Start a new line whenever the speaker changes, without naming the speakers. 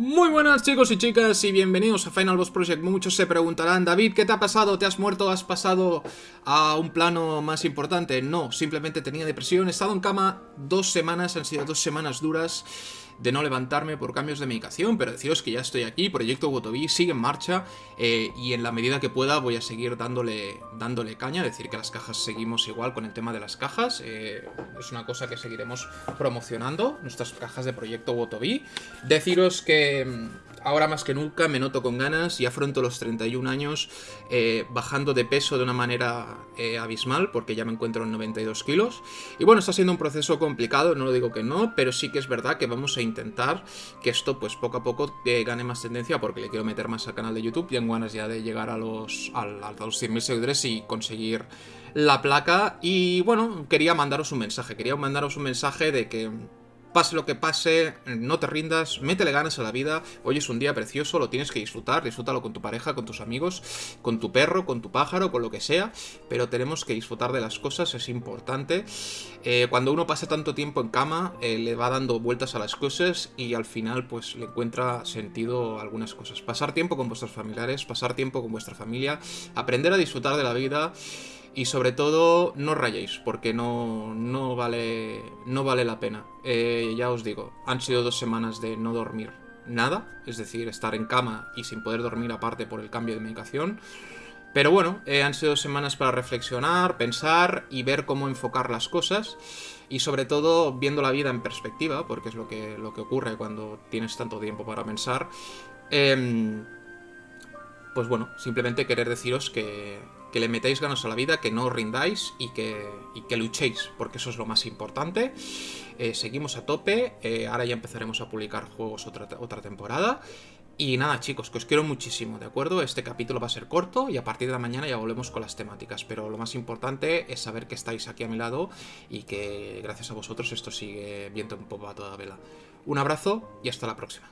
Muy buenas chicos y chicas y bienvenidos a Final Boss Project. Muchos se preguntarán, David, ¿qué te ha pasado? ¿Te has muerto? ¿Has pasado a un plano más importante? No, simplemente tenía depresión, he estado en cama dos semanas, han sido dos semanas duras de no levantarme por cambios de medicación, pero deciros que ya estoy aquí, Proyecto Wotobi sigue en marcha eh, y en la medida que pueda voy a seguir dándole, dándole caña, decir que las cajas seguimos igual con el tema de las cajas, eh, es una cosa que seguiremos promocionando, nuestras cajas de Proyecto Wotobi. Deciros que mm, ahora más que nunca me noto con ganas y afronto los 31 años eh, bajando de peso de una manera eh, abismal, porque ya me encuentro en 92 kilos. Y bueno, está siendo un proceso complicado, no lo digo que no, pero sí que es verdad que vamos a intentar que esto pues poco a poco eh, gane más tendencia, porque le quiero meter más al canal de YouTube, tengo ganas ya de llegar a los, a, a los 100.000 seguidores y conseguir la placa. Y bueno, quería mandaros un mensaje, quería mandaros un mensaje de que Pase lo que pase, no te rindas, métele ganas a la vida. Hoy es un día precioso, lo tienes que disfrutar. Disfrútalo con tu pareja, con tus amigos, con tu perro, con tu pájaro, con lo que sea. Pero tenemos que disfrutar de las cosas, es importante. Eh, cuando uno pasa tanto tiempo en cama, eh, le va dando vueltas a las cosas y al final pues le encuentra sentido algunas cosas. Pasar tiempo con vuestros familiares, pasar tiempo con vuestra familia, aprender a disfrutar de la vida y sobre todo, no rayéis, porque no, no, vale, no vale la pena. Eh, ya os digo, han sido dos semanas de no dormir nada, es decir, estar en cama y sin poder dormir aparte por el cambio de medicación. Pero bueno, eh, han sido semanas para reflexionar, pensar y ver cómo enfocar las cosas. Y sobre todo viendo la vida en perspectiva, porque es lo que, lo que ocurre cuando tienes tanto tiempo para pensar. Eh, pues bueno, simplemente querer deciros que, que le metáis ganas a la vida, que no os rindáis y que, luchéis, porque eso es lo más importante. Eh, seguimos a tope, eh, ahora ya empezaremos a publicar juegos otra, otra temporada. Y nada chicos, que os quiero muchísimo, ¿de acuerdo? Este capítulo va a ser corto y a partir de la mañana ya volvemos con las temáticas, pero lo más importante es saber que estáis aquí a mi lado y que gracias a vosotros esto sigue viento en popa a toda vela. Un abrazo y hasta la próxima.